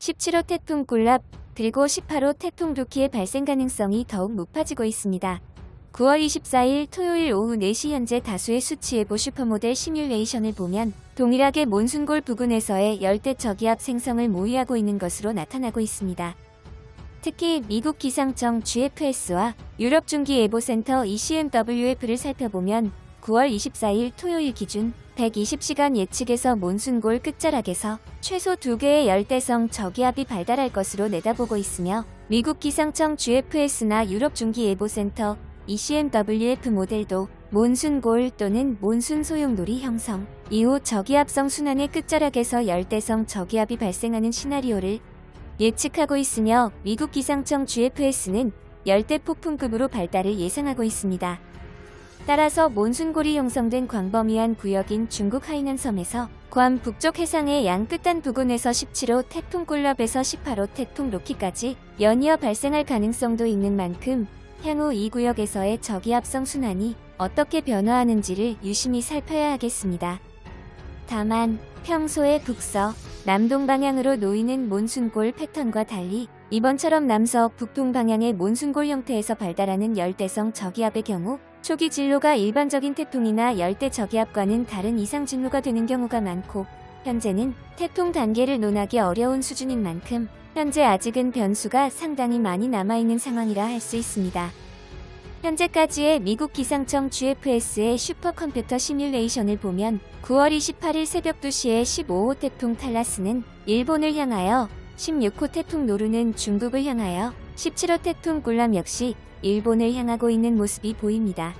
17호 태풍 꿀랍 그리고 18호 태풍 루키의 발생 가능성이 더욱 높아지고 있습니다. 9월 24일 토요일 오후 4시 현재 다수의 수치예보 슈퍼모델 시뮬레이션을 보면 동일하게 몬순골 부근에서의 열대 저기압 생성을 모의하고 있는 것으로 나타나고 있습니다. 특히 미국 기상청 GFS와 유럽 중기예보센터 ECMWF를 살펴보면 9월 24일 토요일 기준 120시간 예측에서 몬순골 끝자락에서 최소 2개의 열대성 저기압이 발달할 것으로 내다보고 있으며 미국 기상청 GFS나 유럽 중기예보센터 ECMWF 모델도 몬순골 또는 몬순 소용돌이 형성 이후 저기압성 순환의 끝자락에서 열대성 저기압이 발생하는 시나리오를 예측하고 있으며 미국 기상청 GFS는 열대 폭풍급으로 발달을 예상하고 있습니다. 따라서 몬순골이 형성된 광범위한 구역인 중국 하이난 섬에서 괌 북쪽 해상의 양 끝단 부근에서 17호 태풍 꿀럽에서 18호 태풍 로키까지 연이어 발생할 가능성도 있는 만큼 향후 이 구역에서의 저기압성 순환이 어떻게 변화하는지를 유심히 살펴야 하겠습니다. 다만 평소의 북서, 남동 방향으로 놓이는 몬순골 패턴과 달리 이번처럼 남서 북동 방향의 몬순골 형태에서 발달하는 열대성 저기압의 경우 초기 진로가 일반적인 태풍이나 열대 저기압과는 다른 이상 진로가 되는 경우가 많고 현재는 태풍 단계를 논하기 어려운 수준인 만큼 현재 아직은 변수가 상당히 많이 남아있는 상황이라 할 수 있습니다. 현재까지의 미국 기상청 GFS의 슈퍼컴퓨터 시뮬레이션을 보면 9월 28일 새벽 2시에 15호 태풍 탈라스는 일본을 향하여 16호 태풍 노루는 중국을 향하여 17호 태풍 굴람 역시 일본을 향하고 있는 모습이 보입니다.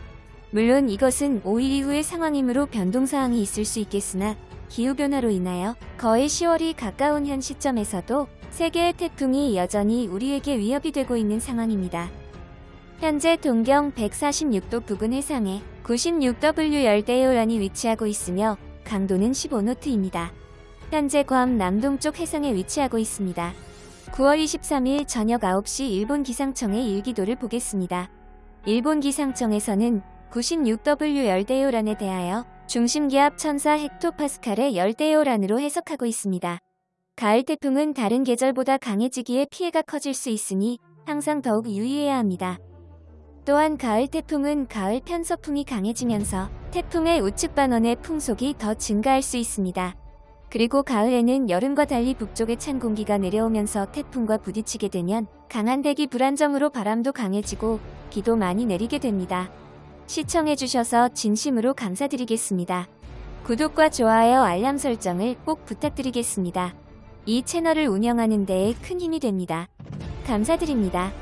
물론 이것은 5일 이후의 상황이므로 변동사항이 있을 수 있겠으나 기후변화로 인하여 거의 10월이 가까운 현 시점에서도 세계의 태풍이 여전히 우리에게 위협이 되고 있는 상황입니다. 현재 동경 146도 부근 해상에 96W 열대요란이 위치하고 있으며 강도는 15노트입니다. 현재 괌 남동쪽 해상에 위치하고 있습니다. 9월 23일 저녁 9시 일본 기상청의 일기도를 보겠습니다. 일본 기상청에서는 96W 열대요란에 대하여 중심기압 1004 헥토파스칼의 열대요란으로 해석하고 있습니다. 가을 태풍은 다른 계절보다 강해지기에 피해가 커질 수 있으니 항상 더욱 유의해야 합니다. 또한 가을 태풍은 가을 편서풍이 강해지면서 태풍의 우측 반원의 풍속이 더 증가할 수 있습니다. 그리고 가을에는 여름과 달리 북쪽에 찬 공기가 내려오면서 태풍과 부딪히게 되면 강한 대기 불안정으로 바람도 강해지고 비도 많이 내리게 됩니다. 시청해주셔서 진심으로 감사드리겠습니다. 구독과 좋아요 알람 설정을 꼭 부탁드리겠습니다. 이 채널을 운영하는 데에 큰 힘이 됩니다. 감사드립니다.